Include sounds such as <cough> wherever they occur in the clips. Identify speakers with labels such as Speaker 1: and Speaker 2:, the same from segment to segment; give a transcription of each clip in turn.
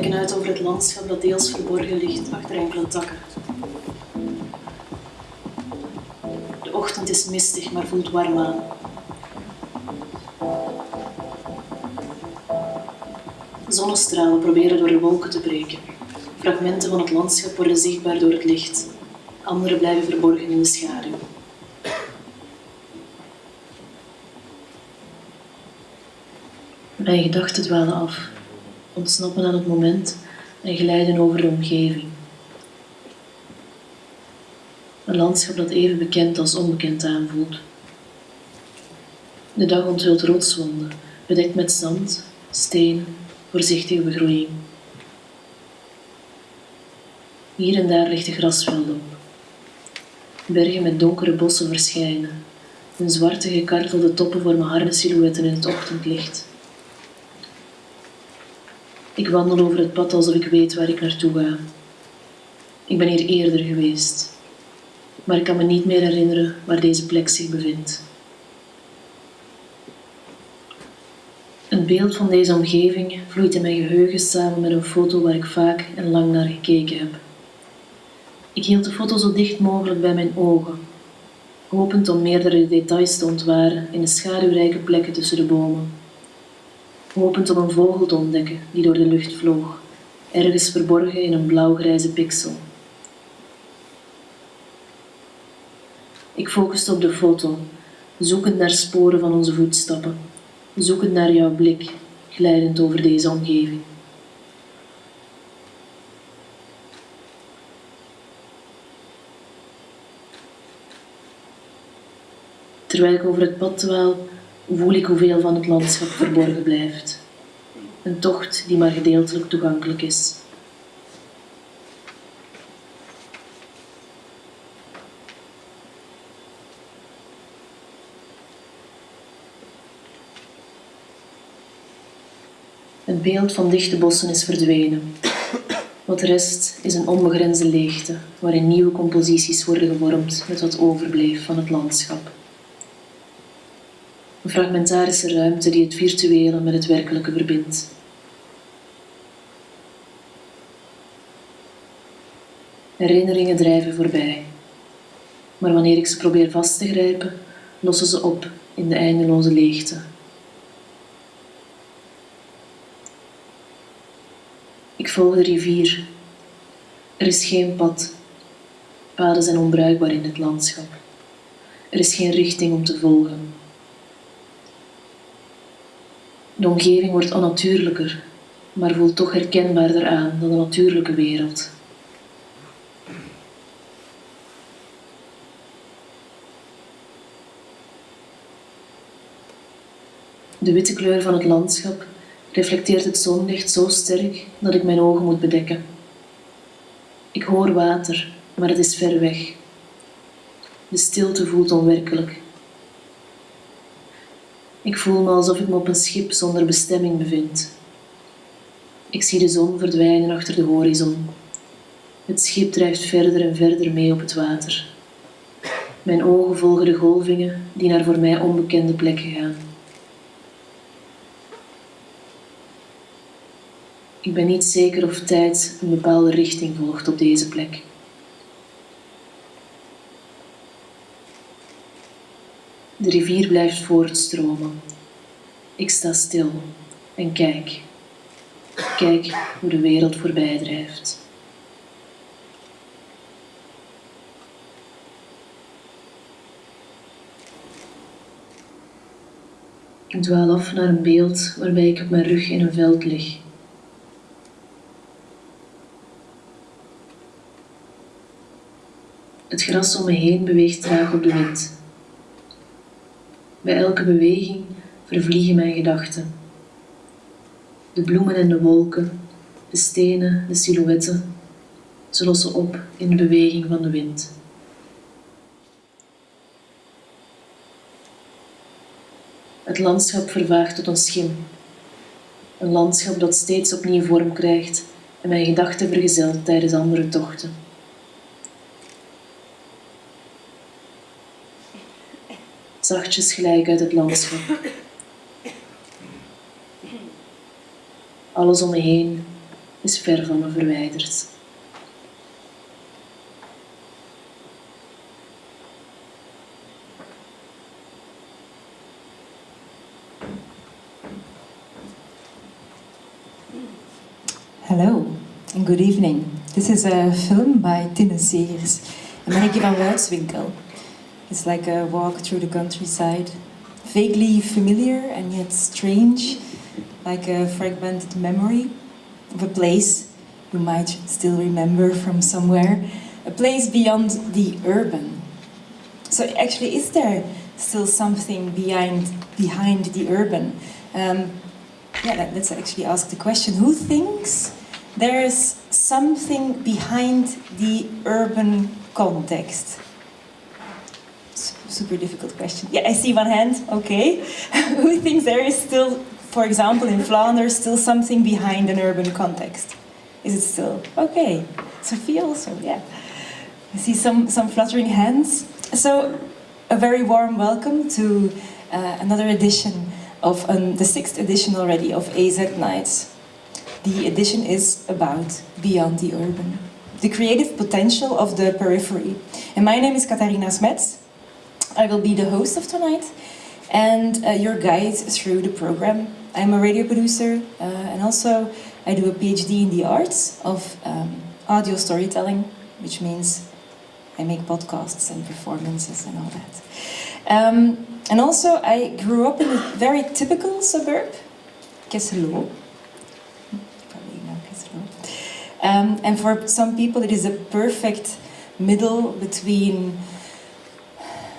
Speaker 1: kijken uit over het landschap dat deels verborgen ligt achter enkele takken. De ochtend is mistig, maar voelt warm aan. Zonnestralen proberen door de wolken te breken. Fragmenten van het landschap worden zichtbaar door het licht. Andere blijven verborgen in de schaduw. Mijn gedachten dwalen af, ontsnappen aan het moment en glijden over de omgeving. Een landschap dat even bekend als onbekend aanvoelt. De dag onthult rotswonden, bedekt met zand, stenen, voorzichtige begroeiing. Hier en daar ligt de grasveld op. Bergen met donkere bossen verschijnen. Hun zwarte gekartelde toppen vormen harde silhouetten in het ochtendlicht. Ik wandel over het pad alsof ik weet waar ik naartoe ga. Ik ben hier eerder geweest, maar ik kan me niet meer herinneren waar deze plek zich bevindt. Een beeld van deze omgeving vloeit in mijn geheugen samen met een foto waar ik vaak en lang naar gekeken heb. Ik hield de foto zo dicht mogelijk bij mijn ogen, hopend om meerdere details te ontwaren in de schaduwrijke plekken tussen de bomen hopend om een vogel te ontdekken die door de lucht vloog, ergens verborgen in een blauwgrijze pixel. Ik focuste op de foto, zoekend naar sporen van onze voetstappen, zoekend naar jouw blik, glijdend over deze omgeving. Terwijl ik over het pad dwaal, voel ik hoeveel van het landschap verborgen blijft. Een tocht die maar gedeeltelijk toegankelijk is. Het beeld van dichte bossen is verdwenen. Wat rest is een onbegrensde leegte, waarin nieuwe composities worden gevormd met wat overbleef van het landschap. Een fragmentarische ruimte die het virtuele met het werkelijke verbindt. Herinneringen drijven voorbij, maar wanneer ik ze probeer vast te grijpen, lossen ze op in de eindeloze leegte. Ik volg de rivier. Er is geen pad. Paden zijn onbruikbaar in het landschap. Er is geen richting om te volgen. De omgeving wordt onnatuurlijker, maar voelt toch herkenbaarder aan dan de natuurlijke wereld. De witte kleur van het landschap reflecteert het zonlicht zo sterk dat ik mijn ogen moet bedekken. Ik hoor water, maar het is ver weg. De stilte voelt onwerkelijk. Ik voel me alsof ik me op een schip zonder bestemming bevind. Ik zie de zon verdwijnen achter de horizon. Het schip drijft verder en verder mee op het water. Mijn ogen volgen de golvingen die naar voor mij onbekende plekken gaan. Ik ben niet zeker of tijd een bepaalde richting volgt op deze plek. De rivier blijft voortstromen. Ik sta stil en kijk. Kijk hoe de wereld voorbij drijft. Ik dwaal af naar een beeld waarbij ik op mijn rug in een veld lig. Het gras om me heen beweegt traag op de wind. Bij elke beweging vervliegen mijn gedachten. De bloemen en de wolken, de stenen, de silhouetten, ze lossen op in de beweging van de wind. Het landschap vervaagt tot een schim. Een landschap dat steeds opnieuw vorm krijgt en mijn gedachten vergezelt tijdens andere tochten. Zachtjes gelijk uit het landschap. Alles om me heen is ver van me verwijderd.
Speaker 2: Hello and good evening. This is a film by Tine Segers and Marieke van Wuitswinkel. It's like a walk through the countryside, vaguely familiar and yet strange, like a fragmented memory of a place you might still remember from somewhere, a place beyond the urban. So actually, is there still something behind, behind the urban? Um, yeah, let's actually ask the question, who thinks there's something behind the urban context? Super difficult question. Yeah, I see one hand, okay. <laughs> who thinks there is still, for example, in Flanders, still something behind an urban context? Is it still? Okay. Sophie also, yeah. I see some, some fluttering hands. So, a very warm welcome to uh, another edition of um, the sixth edition already of AZ Nights. The edition is about Beyond the Urban, the creative potential of the periphery. And my name is Katarina Smets. I will be the host of tonight and uh, your guide through the program. I'm a radio producer uh, and also I do a PhD in the arts of um, audio storytelling, which means I make podcasts and performances and all that. Um, and also, I grew up in a very typical suburb, Kessel-Lo. Probably know Kessel-Lo. Um, and for some people, it is a perfect middle between,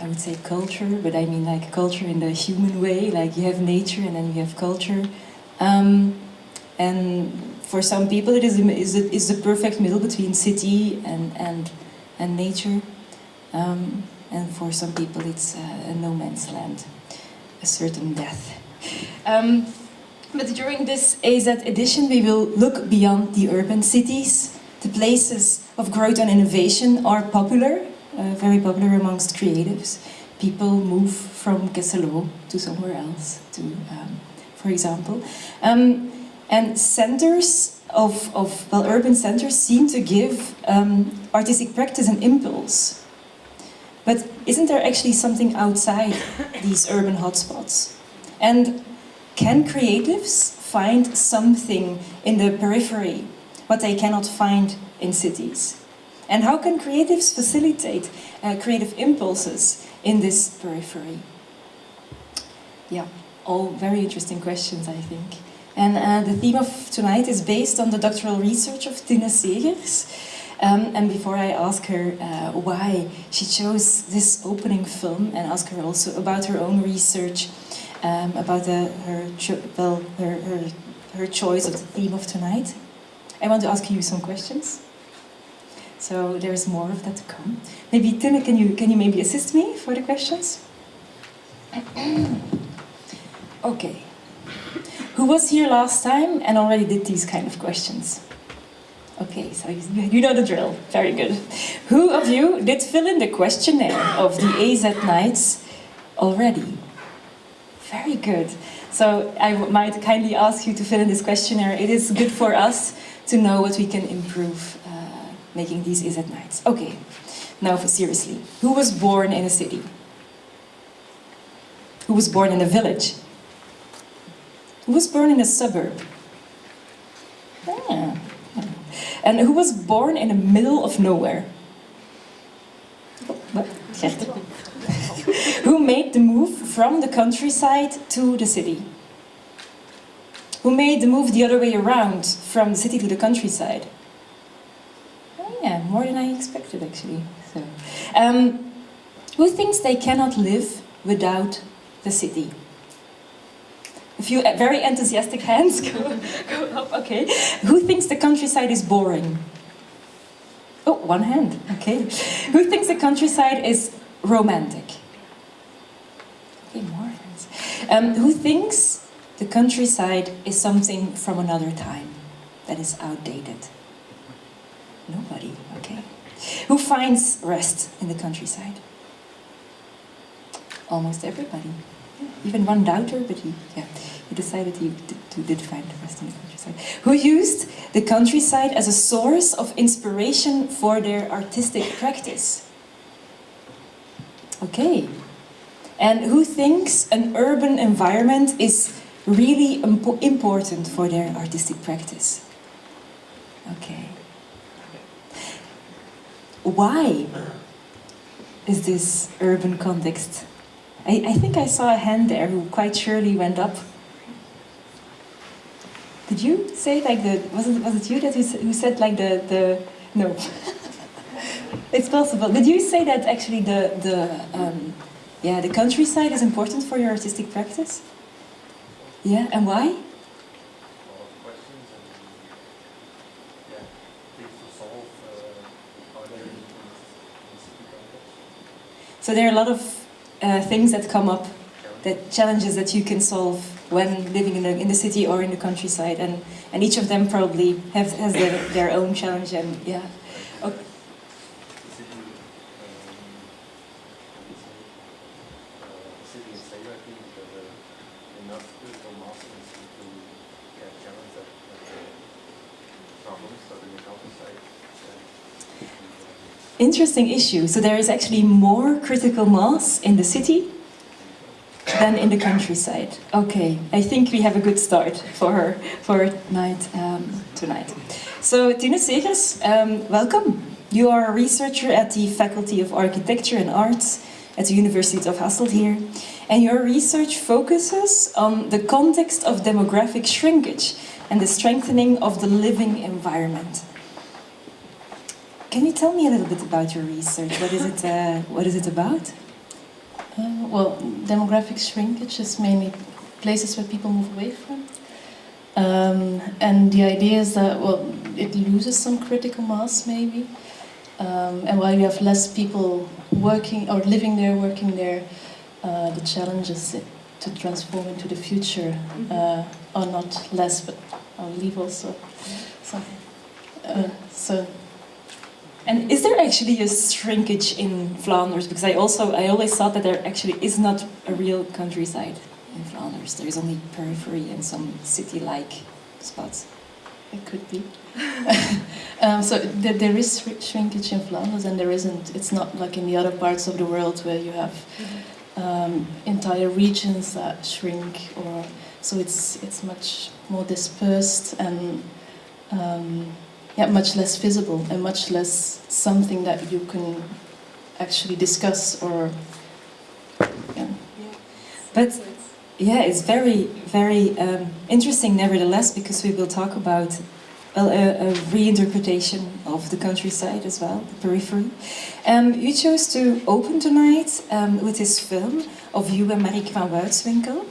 Speaker 2: I would say culture, but I mean like culture in the human way, like you have nature and then you have culture. Um, and for some people, it is is a perfect middle between city and, and, and nature. Um, and for some people it's uh, a no man's land, a certain death. <laughs> Um, but during this AZ edition we will look beyond the urban cities. The places of growth and innovation are popular, uh, very popular amongst creatives. People move from Kessel-Lo to somewhere else, to, um, for example. Um, and centers of, of, well, urban centers seem to give um, artistic practice an impulse but isn't there actually something outside these urban hotspots? And can creatives find something in the periphery, what they cannot find in cities? And how can creatives facilitate uh, creative impulses in this periphery? Yeah, all very interesting questions, I think. And uh, the theme of tonight is based on the doctoral research of Tine Segers, um, and before I ask her uh, why she chose this opening film and ask her also about her own research, um, about the, her, well, her, her, her choice of the theme of tonight, I want to ask you some questions. So there's more of that to come. Maybe Tine, can you, can you maybe assist me for the questions? <clears throat> okay. Who was here last time and already did these kind of questions? Okay, so you know the drill. Very good. Who of you did fill in the questionnaire of the AZ Nights already? Very good. So I might kindly ask you to fill in this questionnaire. It is good for us to know what we can improve making these AZ Nights. Okay, now for seriously. Who was born in a city? Who was born in a village? Who was born in a suburb? Ah, and who was born in the middle of nowhere. who made the move from the countryside to the city? Who made the move the other way around, from the city to the countryside? More than I expected actually. So, um, who thinks they cannot live without the city? A few very enthusiastic hands <laughs> go, go up, okay. Who thinks the countryside is boring? Oh, one hand, okay. Who thinks the countryside is romantic? Okay, more hands. Um, who thinks the countryside is something from another time that is outdated? Who finds rest in the countryside? Almost everybody even one doubter, but he, yeah, You decided to, did find rest in the countryside. Who used the countryside as a source of inspiration for their artistic practice. Okay. And who thinks an urban environment is really impo important for their artistic practice? Okay. Why is this urban context? I, I think I saw a hand there who quite surely went up. Did you say like the was it was it you that who said like the the no? <laughs> it's possible. Did you say that actually the the um, yeah the countryside is important for your artistic practice? Yeah, and why? So there are a lot of uh, things that come up, that challenges that you can solve when living in the, in the city or in the countryside, and, and each of them probably have, has their, their own challenge, and yeah. Okay. Interesting issue. So there is actually more critical mass in the city than in the countryside. Okay, I think we have a good start for her for night um, tonight. So Tine Segers, um, welcome. You are a researcher at the Faculty of Architecture and Arts at the University of Hasselt here, and your research focuses on the context of demographic shrinkage and the strengthening of the living environment. Can you tell me a little bit about your research? What is it, uh, what is it about?
Speaker 3: Uh, well, demographic shrinkage is mainly places where people move away from. Um, and the idea is that, well, it loses some critical mass maybe. Um, and while you have less people working or living there, working there, uh, the challenges to transform into the future mm-hmm. uh, are not less, but I'll leave also. So, uh, so
Speaker 2: and is there actually a shrinkage in Flanders? Because I also, I always thought that there actually is not a real countryside in Flanders. There is only periphery and some city-like spots.
Speaker 3: It could be. <laughs> um, so th there is shrinkage in Flanders and there isn't, it's not like in the other parts of the world where you have um, entire regions that shrink or, so it's, it's much more dispersed and um, yeah, much less visible and much less something that you can actually discuss or yeah.
Speaker 2: But yeah, it's very, very um, interesting nevertheless because we will talk about a, a, reinterpretation of the countryside as well, the periphery. Um, you chose to open tonight um, with this film of you and Marieke van Wuitswinkel.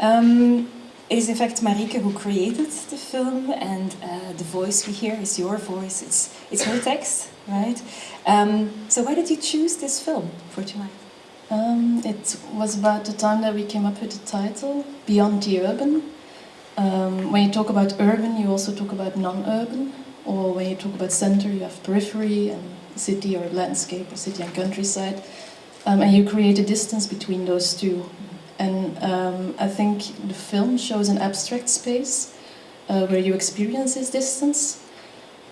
Speaker 2: Um, it is in fact Marieke who created the film and uh, the voice we hear is your voice, it's, it's her text, right? Um, so why did you choose this film for tonight?
Speaker 3: Um, it was about the time that we came up with the title, Beyond the Urban. Um, when you talk about urban, you also talk about non-urban, or when you talk about center, you have periphery and city or landscape, or city and countryside. Um, and you create a distance between those two and um, I think the film shows an abstract space uh, where you experience this distance.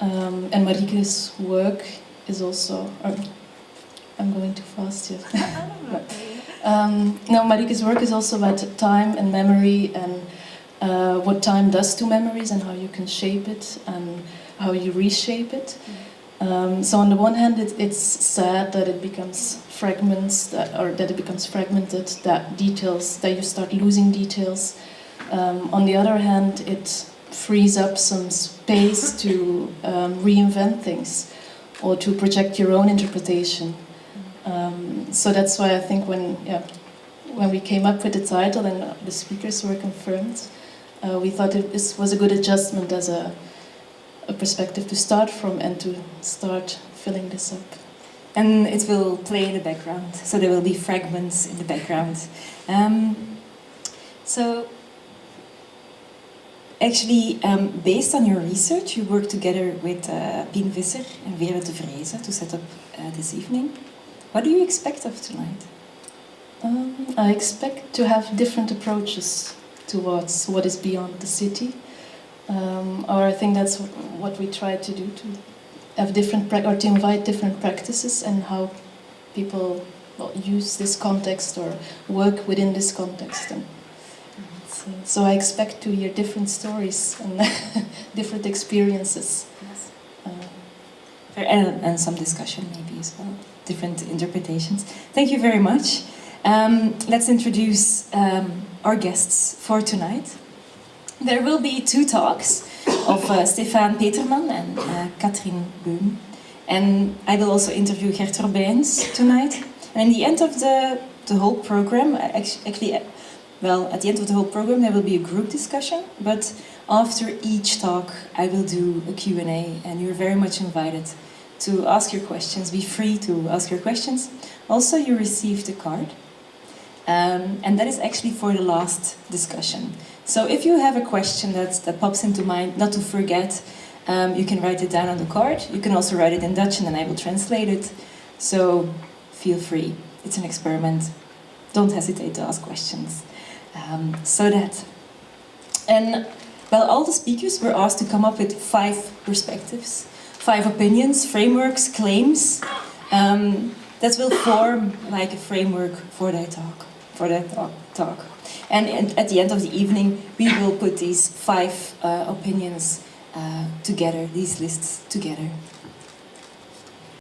Speaker 3: Um, and Marieke's work is also... Uh, I'm going too fast here. <laughs> <laughs> um, no, Marieke's work is also about time and memory and uh, what time does to memories and how you can shape it and how you reshape it. Mm. Um, so on the one hand, it, it's sad that it becomes fragments, that, or that it becomes fragmented, that details, that you start losing details. Um, on the other hand, it frees up some space <laughs> to um, reinvent things or to project your own interpretation. Um, so that's why I think when, yeah, when we came up with the title and the speakers were confirmed, uh, we thought it was a good adjustment as a a perspective to start from and to start filling this up.
Speaker 2: And it will play in the background, so there will be fragments in the background. Um, so, actually, um, based on your research, you worked together with uh, Pien Visser and Vera de Vreese to set up uh, this evening. What do you expect of tonight?
Speaker 3: Um, I expect to have different approaches towards what is beyond the city. Um, or I think that's what we try to do to have different pra- or to invite different practices and how people well, use this context or work within this context. And so, so I expect to hear different stories and <laughs> different experiences. Uh,
Speaker 2: And, and some discussion maybe as well, different interpretations. Thank you very much. Um, let's introduce um, our guests for tonight. There will be two talks of uh, Stefan Peterman and uh, Katrien Beum. And I will also interview Gert Robijns tonight. And in the end of the, the whole program, actually, uh, well, at the end of the whole program, there will be a group discussion. But after each talk, I will do a Q&A, and you're very much invited to ask your questions. Be free to ask your questions. Also, you received a card, um, and that is actually for the last discussion. So if you have a question that, that pops into mind, not to forget, um, you can write it down on the card. You can also write it in Dutch, and then I will translate it. So feel free. It's an experiment. Don't hesitate to ask questions. Um, so that. And well, all the speakers were asked to come up with five perspectives, five opinions, frameworks, claims um, that will form like a framework for their talk. For their talk. talk. And, at the end of the evening, we will put these five uh, opinions uh, together, these lists together.